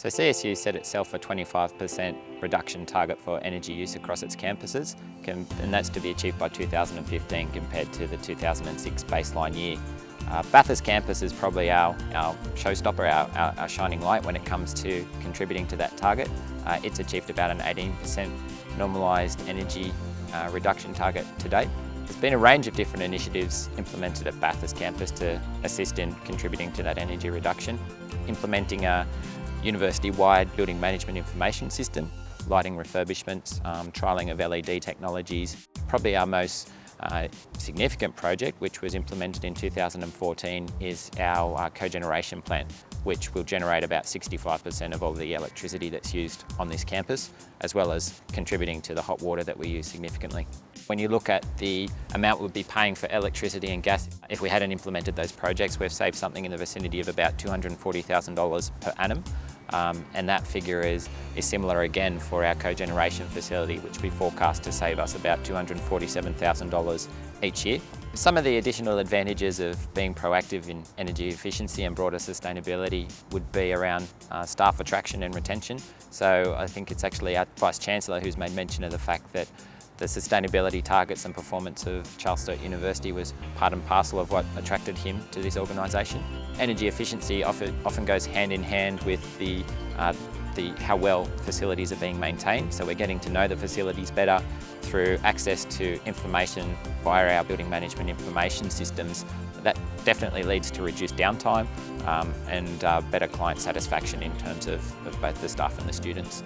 So CSU set itself a 25% reduction target for energy use across its campuses, and that's to be achieved by 2015 compared to the 2006 baseline year. Uh, Bathurst campus is probably our, our showstopper, our, our, our, shining light when it comes to contributing to that target. Uh, it's achieved about an 18% normalised energy uh, reduction target to date. There's been a range of different initiatives implemented at Bathurst campus to assist in contributing to that energy reduction. Implementing a university-wide building management information system, lighting refurbishments, um, trialling of LED technologies. Probably our most uh, significant project, which was implemented in 2014, is our uh, cogeneration plant, which will generate about 65% of all the electricity that's used on this campus, as well as contributing to the hot water that we use significantly. When you look at the amount we'd be paying for electricity and gas, if we hadn't implemented those projects, we've saved something in the vicinity of about $240,000 per annum. Um, and that figure is, is similar again for our cogeneration facility, which we forecast to save us about $247,000 each year. Some of the additional advantages of being proactive in energy efficiency and broader sustainability would be around uh, staff attraction and retention. So I think it's actually our Vice Chancellor who's made mention of the fact that the sustainability targets and performance of Charles Sturt University was part and parcel of what attracted him to this organisation. Energy efficiency often, goes hand in hand with the, uh, the how well facilities are being maintained. So we're getting to know the facilities better through access to information via our building management information systems. That definitely leads to reduced downtime um, and uh, better client satisfaction in terms of, of both the staff and the students.